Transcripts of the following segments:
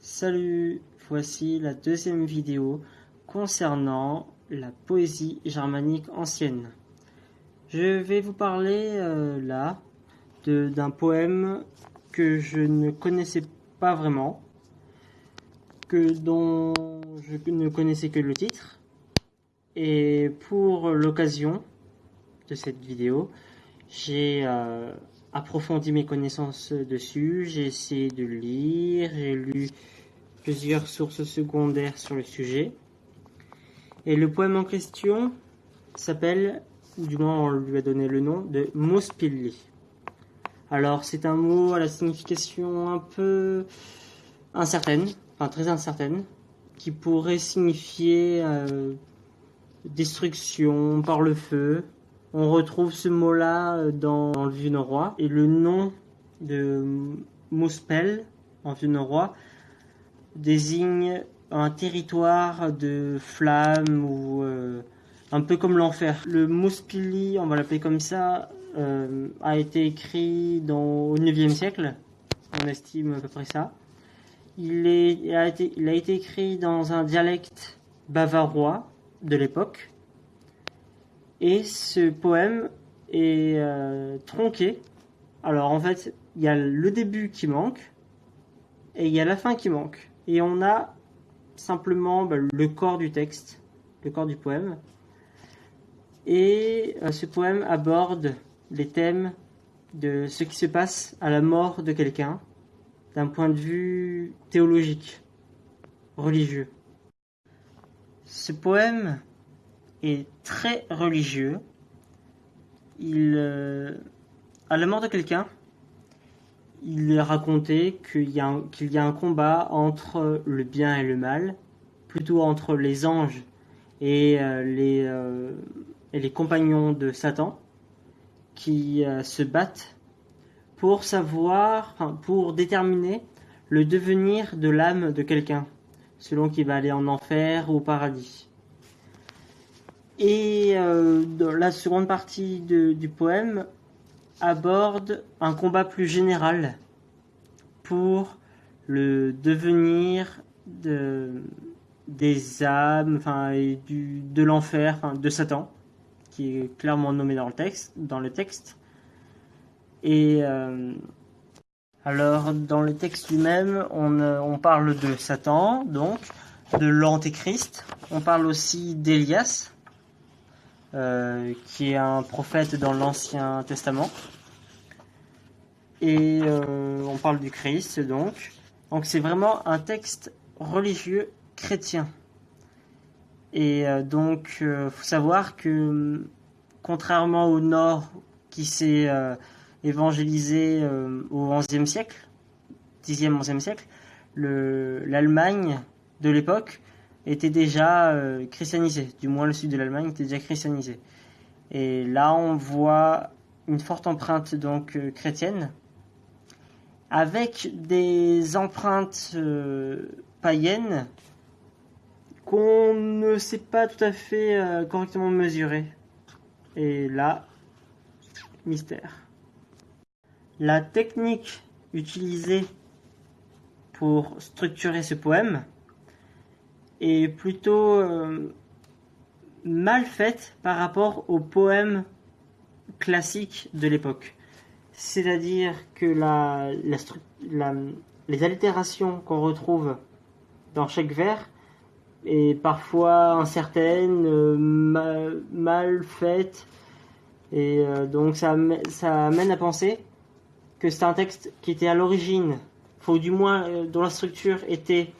Salut, voici la deuxième vidéo concernant la poésie germanique ancienne. Je vais vous parler euh, là d'un poème que je ne connaissais pas vraiment, que dont je ne connaissais que le titre. Et pour l'occasion de cette vidéo, j'ai euh, approfondi mes connaissances dessus, j'ai essayé de lire, j'ai lu plusieurs sources secondaires sur le sujet. Et le poème en question s'appelle, du moins on lui a donné le nom, de Mospilli. Alors c'est un mot à la signification un peu incertaine, enfin très incertaine, qui pourrait signifier euh, destruction par le feu, on retrouve ce mot-là euh, dans, le vieux norrois et le nom de Mospel en vieux norrois désigne un territoire de flammes ou euh, un peu comme l'enfer. Le Mospili, on va l'appeler comme ça, euh, a été écrit dans, au 9e siècle, on estime à peu près ça. Il a été écrit dans un dialecte bavarois de l'époque, et ce poème est euh, tronqué. Alors en fait, il y a le début qui manque et il y a la fin qui manque. Et on a simplement bah, le corps du texte, le corps du poème. Et euh, ce poème aborde les thèmes de ce qui se passe à la mort de quelqu'un d'un point de vue théologique, religieux. Ce poème est très religieux. Il, euh, à la mort de quelqu'un, il raconté qu'il y, a un, qu'il y a un combat entre le bien et le mal, plutôt entre les anges et, euh, les, euh, et les compagnons de Satan, qui se battent pour savoir, pour déterminer le devenir de l'âme de quelqu'un, selon qu'il va aller en enfer ou au paradis. Et euh, la seconde partie du poème aborde un combat plus général pour le devenir de, des âmes, enfin, et de l'enfer, de Satan, qui est clairement nommé dans le texte. Dans le texte. Et euh, alors, dans le texte lui-même, on, on parle de Satan, donc, de l'Antéchrist. On parle aussi d'Élias, euh, qui est un prophète dans l'Ancien Testament. Et euh, on parle du Christ, donc. Donc c'est vraiment un texte religieux chrétien. Et euh, donc, il faut savoir que, contrairement au Nord, qui s'est évangélisé au XIe siècle, 10e, 11e siècle, l'Allemagne de l'époque était déjà euh, christianisé, du moins le sud de l'Allemagne était déjà christianisé. Et là, on voit une forte empreinte donc euh, chrétienne, avec des empreintes euh, païennes qu'on ne sait pas tout à fait correctement mesurer. Et là, mystère. La technique utilisée pour structurer ce poème, est plutôt euh, mal faite par rapport aux poèmes classiques de l'époque. C'est-à-dire que la, les allitérations qu'on retrouve dans chaque vers est parfois incertaine, euh, mal, faite, et euh, donc ça, ça amène à penser que c'est un texte qui était à l'origine, faut du moins dont la structure était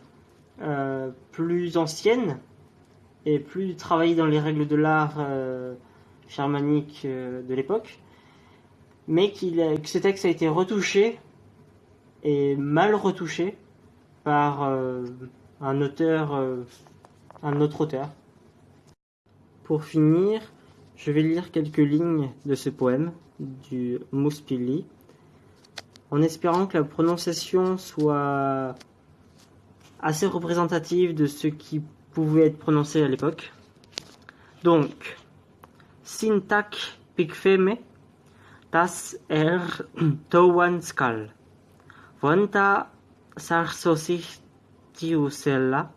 euh, plus ancienne et plus travaillée dans les règles de l'art euh, germanique euh, de l'époque, mais qu'il que ce texte a été retouché et mal retouché par un auteur, un autre auteur. Pour finir, je vais lire quelques lignes de ce poème du Muspili, en espérant que la prononciation soit assez représentative de ce qui pouvait être prononcé à l'époque. Donc, Syntax pikfeme tas er towan skal. Vonta sarsosich tiu celle-là,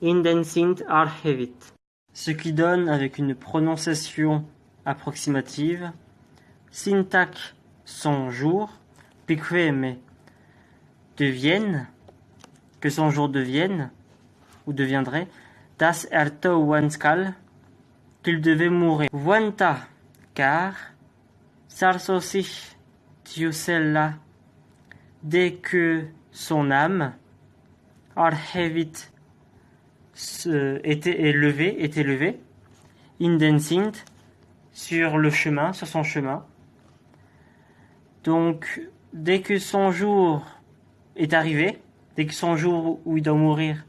in den sind archevit. Ce qui donne, avec une prononciation approximative, syntax son jour, piqueme devienne, que son jour devienne, ou deviendrait, das erto wanskal, qu'il devait mourir. Wanta, car, sarsosich, tiusella, dès que son âme, arhevit, était élevé, était élevé, indensint, sur le chemin, sur son chemin. Donc, dès que son jour est arrivé, dès que son jour où il doit mourir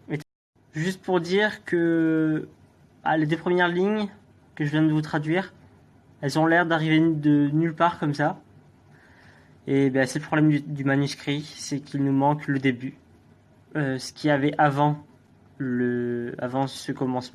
Juste pour dire que ah, les deux premières lignes que je viens de vous traduire, elles ont l'air d'arriver de nulle part comme ça. Et ben, c'est le problème du, manuscrit, c'est qu'il nous manque le début. Euh, ce qu'il y avait avant, le, avant ce commencement.